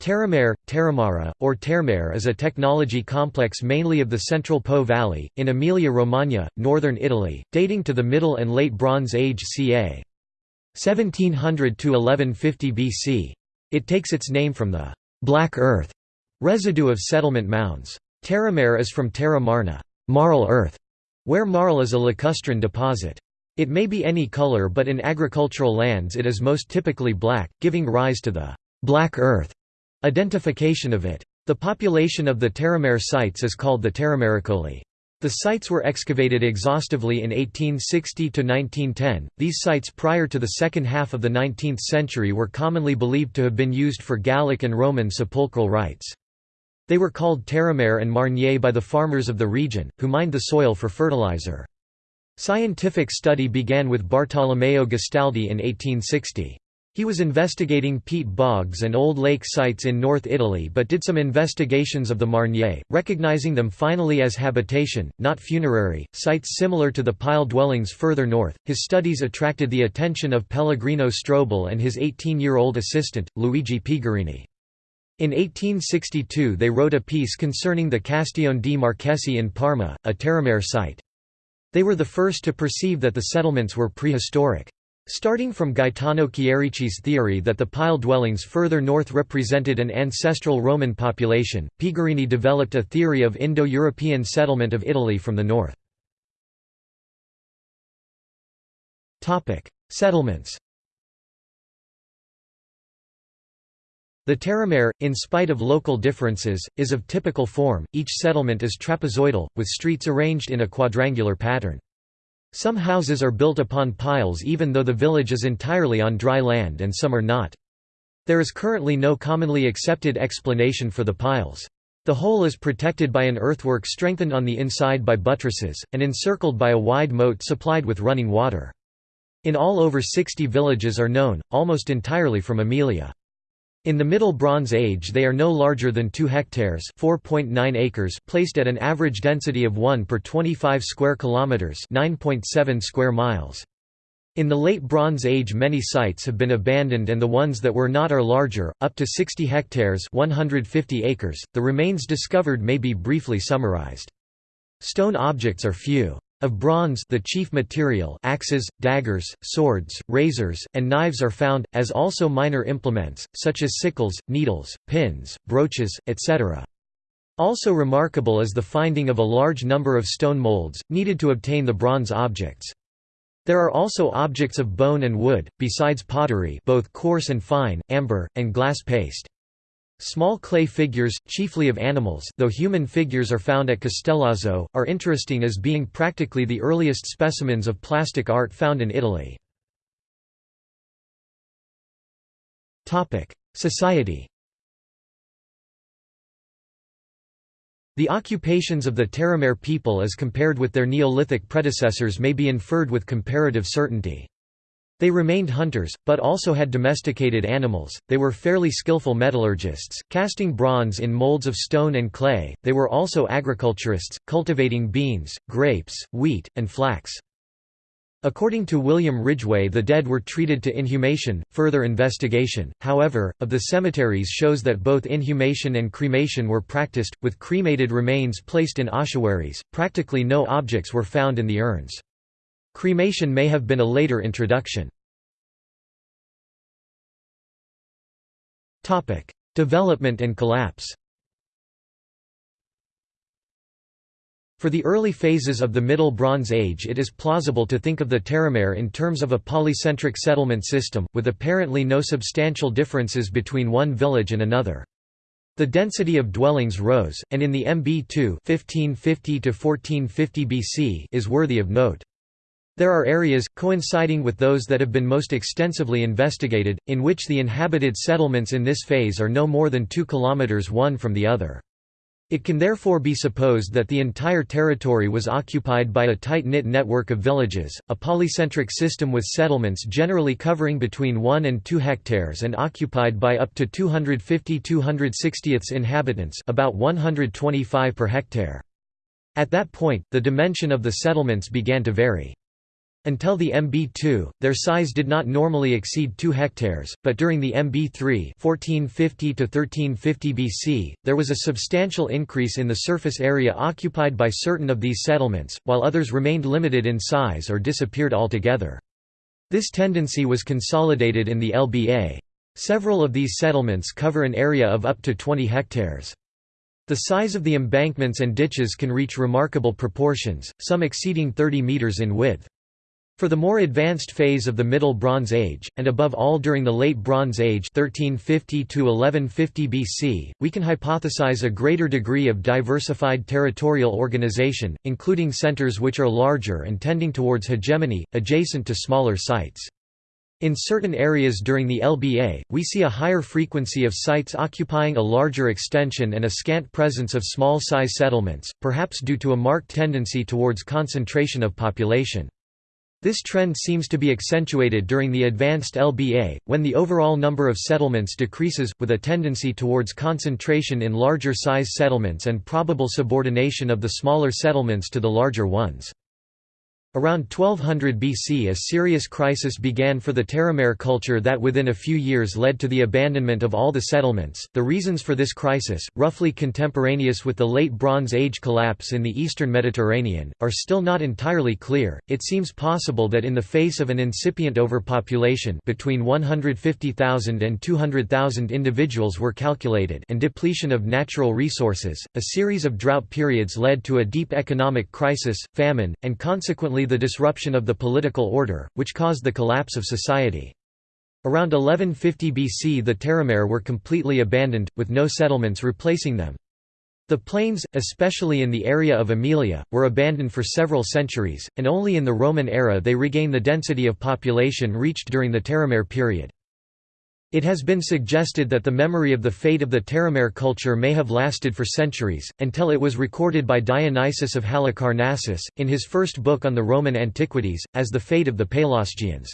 Terramare, Terramara, or Terremare is a technology complex mainly of the central Po Valley, in Emilia-Romagna, northern Italy, dating to the Middle and Late Bronze Age ca. 1700 to 1150 BC. It takes its name from the «black earth» residue of settlement mounds. Terramare is from terra marna marl earth", where marl is a lacustrine deposit. It may be any color but in agricultural lands it is most typically black, giving rise to the «black earth» Identification of it. The population of the Terramare sites is called the Terramaricoli. The sites were excavated exhaustively in 1860 to 1910. These sites prior to the second half of the 19th century were commonly believed to have been used for Gallic and Roman sepulchral rites. They were called Terramare and marniere by the farmers of the region, who mined the soil for fertilizer. Scientific study began with Bartolomeo Gastaldi in 1860. He was investigating peat bogs and old lake sites in North Italy but did some investigations of the marniere, recognizing them finally as habitation, not funerary, sites similar to the pile dwellings further north. His studies attracted the attention of Pellegrino Strobel and his 18-year-old assistant, Luigi Pigorini. In 1862 they wrote a piece concerning the Castione di Marchesi in Parma, a Terramare site. They were the first to perceive that the settlements were prehistoric. Starting from Gaetano Chierici's theory that the pile dwellings further north represented an ancestral Roman population, Pigorini developed a theory of Indo-European settlement of Italy from the north. Settlements The Terramare, in spite of local differences, is of typical form, each settlement is trapezoidal, with streets arranged in a quadrangular pattern. Some houses are built upon piles even though the village is entirely on dry land and some are not. There is currently no commonly accepted explanation for the piles. The whole is protected by an earthwork strengthened on the inside by buttresses, and encircled by a wide moat supplied with running water. In all over 60 villages are known, almost entirely from Emilia. In the Middle Bronze Age they are no larger than 2 hectares (4.9 acres) placed at an average density of 1 per 25 square kilometers (9.7 square miles). In the Late Bronze Age many sites have been abandoned and the ones that were not are larger, up to 60 hectares 150 acres. .The remains discovered may be briefly summarized. Stone objects are few. Of bronze the chief material axes, daggers, swords, razors, and knives are found, as also minor implements, such as sickles, needles, pins, brooches, etc. Also remarkable is the finding of a large number of stone molds, needed to obtain the bronze objects. There are also objects of bone and wood, besides pottery both coarse and fine, amber, and glass paste. Small clay figures, chiefly of animals though human figures are found at Castellazzo, are interesting as being practically the earliest specimens of plastic art found in Italy. Society The occupations of the Terramare people as compared with their Neolithic predecessors may be inferred with comparative certainty. They remained hunters, but also had domesticated animals. They were fairly skillful metallurgists, casting bronze in molds of stone and clay. They were also agriculturists, cultivating beans, grapes, wheat, and flax. According to William Ridgway the dead were treated to inhumation. Further investigation, however, of the cemeteries shows that both inhumation and cremation were practiced, with cremated remains placed in ossuaries. Practically no objects were found in the urns. Cremation may have been a later introduction. Development and collapse For the early phases of the Middle Bronze Age it is plausible to think of the Terramare in terms of a polycentric settlement system, with apparently no substantial differences between one village and another. The density of dwellings rose, and in the MB2 1550 BC is worthy of note. There are areas, coinciding with those that have been most extensively investigated, in which the inhabited settlements in this phase are no more than 2 km one from the other. It can therefore be supposed that the entire territory was occupied by a tight-knit network of villages, a polycentric system with settlements generally covering between 1 and 2 hectares and occupied by up to 250-260 inhabitants about 125 per hectare. At that point, the dimension of the settlements began to vary. Until the MB2, their size did not normally exceed 2 hectares, but during the MB3 1450-1350 BC, there was a substantial increase in the surface area occupied by certain of these settlements, while others remained limited in size or disappeared altogether. This tendency was consolidated in the LBA. Several of these settlements cover an area of up to 20 hectares. The size of the embankments and ditches can reach remarkable proportions, some exceeding 30 metres in width. For the more advanced phase of the Middle Bronze Age, and above all during the Late Bronze Age 1350 1150 BC, we can hypothesize a greater degree of diversified territorial organization, including centers which are larger and tending towards hegemony, adjacent to smaller sites. In certain areas during the LBA, we see a higher frequency of sites occupying a larger extension and a scant presence of small-size settlements, perhaps due to a marked tendency towards concentration of population. This trend seems to be accentuated during the advanced LBA, when the overall number of settlements decreases, with a tendency towards concentration in larger size settlements and probable subordination of the smaller settlements to the larger ones. Around 1200 BC a serious crisis began for the Terramare culture that within a few years led to the abandonment of all the settlements. The reasons for this crisis, roughly contemporaneous with the late Bronze Age collapse in the eastern Mediterranean, are still not entirely clear. It seems possible that in the face of an incipient overpopulation between 150,000 and 200,000 individuals were calculated and depletion of natural resources, a series of drought periods led to a deep economic crisis, famine, and consequently the disruption of the political order, which caused the collapse of society. Around 1150 BC the Terramare were completely abandoned, with no settlements replacing them. The plains, especially in the area of Aemilia, were abandoned for several centuries, and only in the Roman era they regain the density of population reached during the Terramare period. It has been suggested that the memory of the fate of the Terramare culture may have lasted for centuries, until it was recorded by Dionysius of Halicarnassus, in his first book on the Roman antiquities, as the fate of the Pelasgians.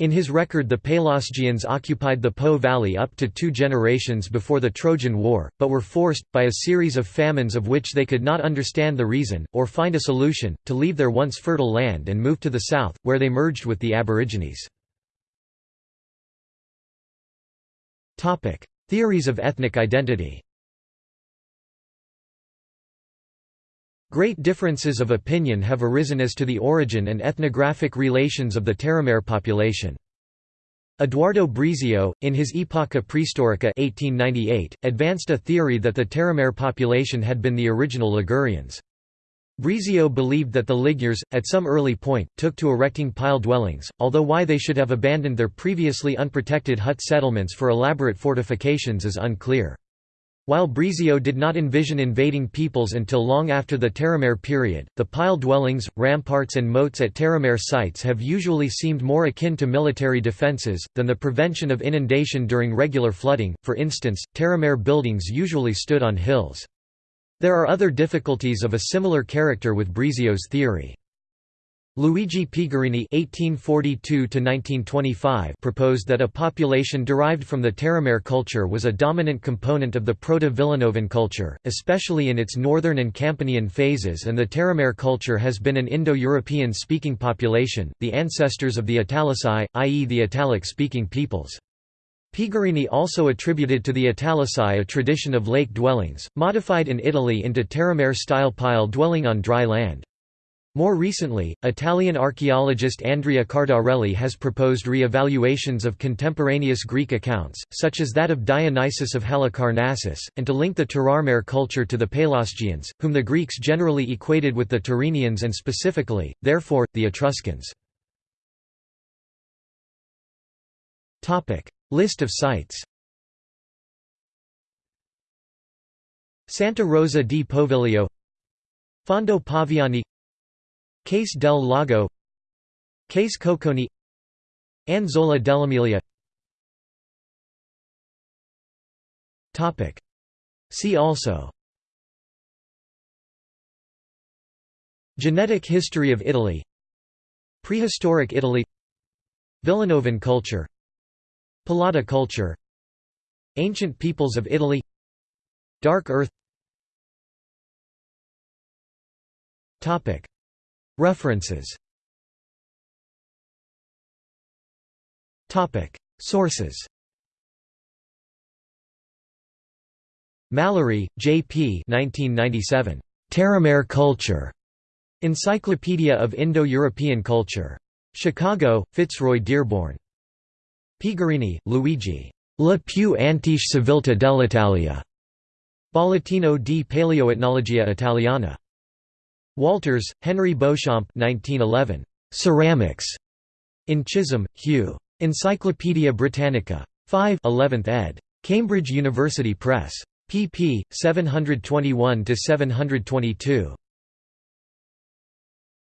In his record the Pelasgians occupied the Po valley up to two generations before the Trojan War, but were forced, by a series of famines of which they could not understand the reason, or find a solution, to leave their once fertile land and move to the south, where they merged with the Aborigines. Theories of ethnic identity Great differences of opinion have arisen as to the origin and ethnographic relations of the Terramare population. Edoardo Brizio, in his Epoca Praehistorica 1898, advanced a theory that the Terramare population had been the original Ligurians. Brizio believed that the Ligures, at some early point, took to erecting pile dwellings, although why they should have abandoned their previously unprotected hut settlements for elaborate fortifications is unclear. While Brizio did not envision invading peoples until long after the Terramare period, the pile dwellings, ramparts and moats at Terramare sites have usually seemed more akin to military defences, than the prevention of inundation during regular flooding, for instance, Terramare buildings usually stood on hills. There are other difficulties of a similar character with Brizio's theory. Luigi Pigorini (1842–1925) proposed that a population derived from the Terramare culture was a dominant component of the Proto-Villanovan culture, especially in its northern and Campanian phases, and the Terramare culture has been an Indo-European speaking population, the ancestors of the Italici, i.e., the Italic-speaking peoples. Pigorini also attributed to the Italici a tradition of lake dwellings, modified in Italy into Terramare-style pile dwelling on dry land. More recently, Italian archaeologist Andrea Cardarelli has proposed re-evaluations of contemporaneous Greek accounts, such as that of Dionysius of Halicarnassus, and to link the Terramare culture to the Pelasgians, whom the Greeks generally equated with the Tyrrhenians and specifically, therefore, the Etruscans. List of sites. Santa Rosa di Poviglio. Fondo Paviani. Case del Lago. Case Cocconi. Anzola dell'Emilia. See also. Genetic history of Italy. Prehistoric Italy. Villanovan culture Polada culture Ancient peoples of Italy Dark Earth References Sources Mallory, J. P. 1997. Terramare culture. Encyclopedia of Indo-European Culture. Chicago, Fitzroy Dearborn. Pigorini, Luigi. La più antique civiltà dell'Italia. Bollettino di Paleoetnologia Italiana. Walters, Henry Beauchamp 1911. Ceramics. In Chisholm, Hugh. Encyclopædia Britannica. 5 11th ed. Cambridge University Press. pp. 721–722.